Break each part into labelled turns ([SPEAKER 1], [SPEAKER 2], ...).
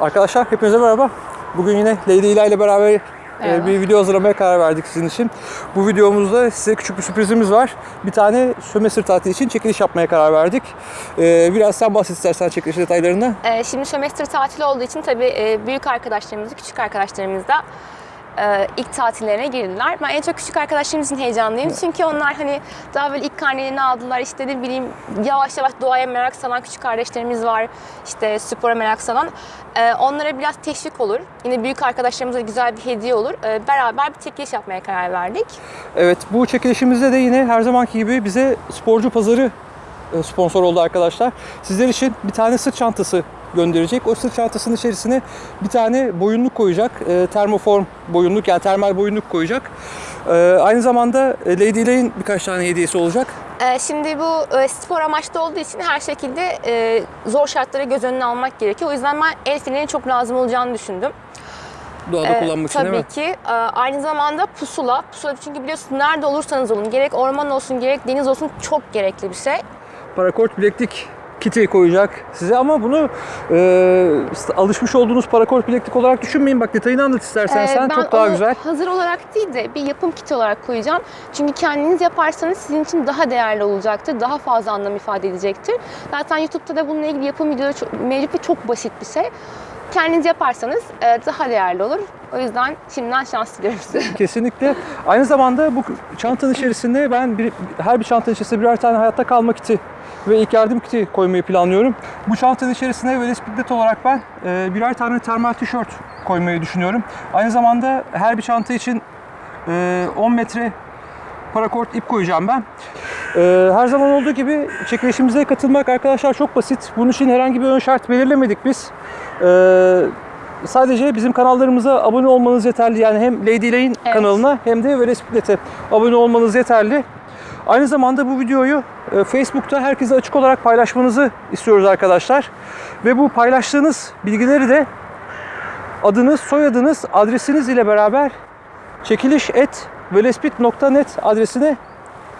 [SPEAKER 1] Arkadaşlar hepinize merhaba. Bugün yine Lady Ila ile beraber e,
[SPEAKER 2] Merhaba.
[SPEAKER 1] bir video hazırlamaya karar verdik sizin için. Bu videomuzda size küçük bir sürprizimiz var. Bir tane sömestr tatili için çekiliş yapmaya karar verdik. Ee, biraz sen bahset istersen çekiliş detaylarından.
[SPEAKER 2] Ee, şimdi sömestr tatili olduğu için tabii e, büyük arkadaşlarımız, küçük arkadaşlarımız da e, ilk tatillerine girdiler. Ben en çok küçük arkadaşlarım için heyecanlıyım. Çünkü onlar hani daha böyle ilk karnelerini aldılar. İşte ne bileyim yavaş yavaş doğaya merak salan küçük kardeşlerimiz var. İşte spora merak salan. Ee, onlara biraz teşvik olur. Yine büyük arkadaşlarımıza güzel bir hediye olur. Ee, beraber bir çekiliş yapmaya karar verdik.
[SPEAKER 1] Evet bu çekilişimizde de yine her zamanki gibi bize sporcu pazarı e, sponsor oldu arkadaşlar. Sizler için bir tane sırt çantası gönderecek. O sırt çantasının içerisine bir tane boyunluk koyacak. E, termoform boyunluk yani termal boyunluk koyacak. E, aynı zamanda e, Lady Ilay'in birkaç tane hediyesi olacak.
[SPEAKER 2] Ee, Şimdi bu e, spor amaçlı olduğu için her şekilde e, zor şartları göz önüne almak gerekiyor. O yüzden ben el fenerinin çok lazım olacağını düşündüm.
[SPEAKER 1] Doğada
[SPEAKER 2] Ee,
[SPEAKER 1] kullanmak için değil
[SPEAKER 2] tabii
[SPEAKER 1] mi?
[SPEAKER 2] ki. Ee, Aynı zamanda pusula. Pusula çünkü biliyorsunuz nerede olursanız olun, gerek orman olsun, gerek deniz olsun çok gerekli bir şey.
[SPEAKER 1] Parakort bileklik kiti koyacak size ama bunu e, alışmış olduğunuz parakort bileklik olarak düşünmeyin. Bak detayını anlat istersen
[SPEAKER 2] Ee,
[SPEAKER 1] sen çok daha güzel.
[SPEAKER 2] hazır olarak değil de bir yapım kiti olarak koyacağım. Çünkü kendiniz yaparsanız sizin için daha değerli olacaktır. Daha fazla anlam ifade edecektir. Zaten YouTube'da da bununla ilgili yapım videoları çok, mevcut ve çok basit bir şey. Kendiniz yaparsanız e, daha değerli olur. O yüzden şimdiden şans diliyorum size.
[SPEAKER 1] Kesinlikle. Aynı zamanda bu çantanın içerisinde ben bir, her bir çantanın içerisinde birer tane hayatta kalma kiti ve ilk yardım kiti koymayı planlıyorum. Bu çantanın içerisine bisiklet olarak ben e, birer tane termal tişört koymayı düşünüyorum. Aynı zamanda her bir çanta için e, 10 metre parakort ip koyacağım ben. E, her zaman olduğu gibi çekilişimize katılmak arkadaşlar çok basit. Bunun için herhangi bir ön şart belirlemedik biz. E, sadece bizim kanallarımıza abone olmanız yeterli. Yani hem Lady Ilay'in
[SPEAKER 2] Evet.
[SPEAKER 1] kanalına hem de Velespitlet'e abone olmanız yeterli. Aynı zamanda bu videoyu e, Facebook'ta herkese açık olarak paylaşmanızı istiyoruz arkadaşlar. Ve bu paylaştığınız bilgileri de adınız, soyadınız, adresiniz ile beraber çekiliş et velespit.net adresine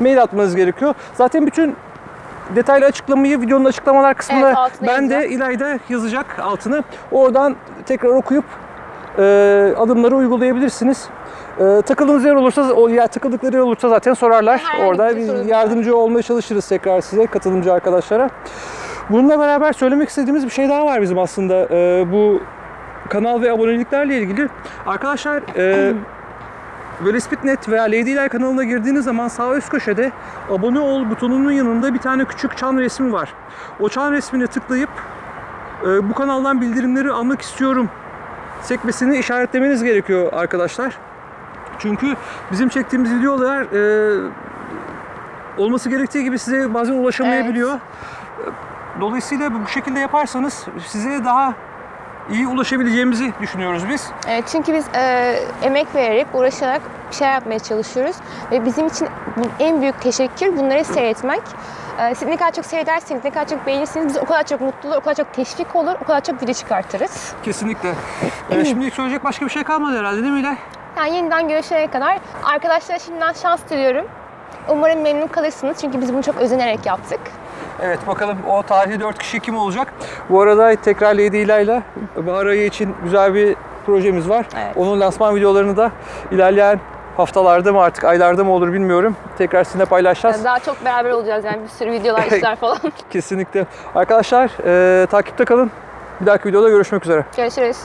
[SPEAKER 1] mail atmanız gerekiyor. Zaten bütün detaylı açıklamayı videonun açıklamalar kısmında
[SPEAKER 2] Evet,
[SPEAKER 1] ben de. İlayda yazacak altını. Oradan tekrar okuyup e, adımları uygulayabilirsiniz. E, takıldığınız yer olursa, o ya takıldıkları yer olursa zaten sorarlar.
[SPEAKER 2] Herhangi
[SPEAKER 1] Orada
[SPEAKER 2] bir
[SPEAKER 1] yardımcı olmaya çalışırız tekrar size, katılımcı arkadaşlara. Bununla beraber söylemek istediğimiz bir şey daha var bizim aslında. E, bu kanal ve aboneliklerle ilgili. Arkadaşlar e, Velespit.net veya Lady Ilay kanalına girdiğiniz zaman sağ üst köşede abone ol butonunun yanında bir tane küçük çan resmi var. O çan resmine tıklayıp e, bu kanaldan bildirimleri almak istiyorum sekmesini işaretlemeniz gerekiyor arkadaşlar. Çünkü bizim çektiğimiz videolar e, olması gerektiği gibi size bazen ulaşamayabiliyor. Dolayısıyla bu şekilde yaparsanız size daha iyi ulaşabileceğimizi düşünüyoruz biz.
[SPEAKER 2] Evet, çünkü biz e, emek vererek, uğraşarak bir şey yapmaya çalışıyoruz. Ve bizim için en büyük teşekkür bunları seyretmek. E, siz ne kadar çok seyrederseniz, ne kadar çok beğenirseniz biz o kadar çok mutlu olur, o kadar çok teşvik olur, o kadar çok video çıkartırız.
[SPEAKER 1] Kesinlikle. Ee, şimdilik söyleyecek başka bir şey kalmadı herhalde değil mi İlay?
[SPEAKER 2] Yani yeniden görüşene kadar arkadaşlara şimdiden şans diliyorum. Umarım memnun kalırsınız çünkü biz bunu çok özenerek yaptık.
[SPEAKER 1] Evet bakalım o tarihte 4 kişi kim olacak? Bu arada tekrar Lady İlay'la bahar ayı için güzel bir projemiz var.
[SPEAKER 2] Evet.
[SPEAKER 1] Onun lansman videolarını da ilerleyen haftalarda mı artık aylarda mı olur bilmiyorum. Tekrar sizinle paylaşacağız.
[SPEAKER 2] Yani daha çok beraber olacağız yani bir sürü videolar, işler falan.
[SPEAKER 1] Kesinlikle. Arkadaşlar e, takipte kalın. Bir dahaki videoda görüşmek üzere.
[SPEAKER 2] Görüşürüz.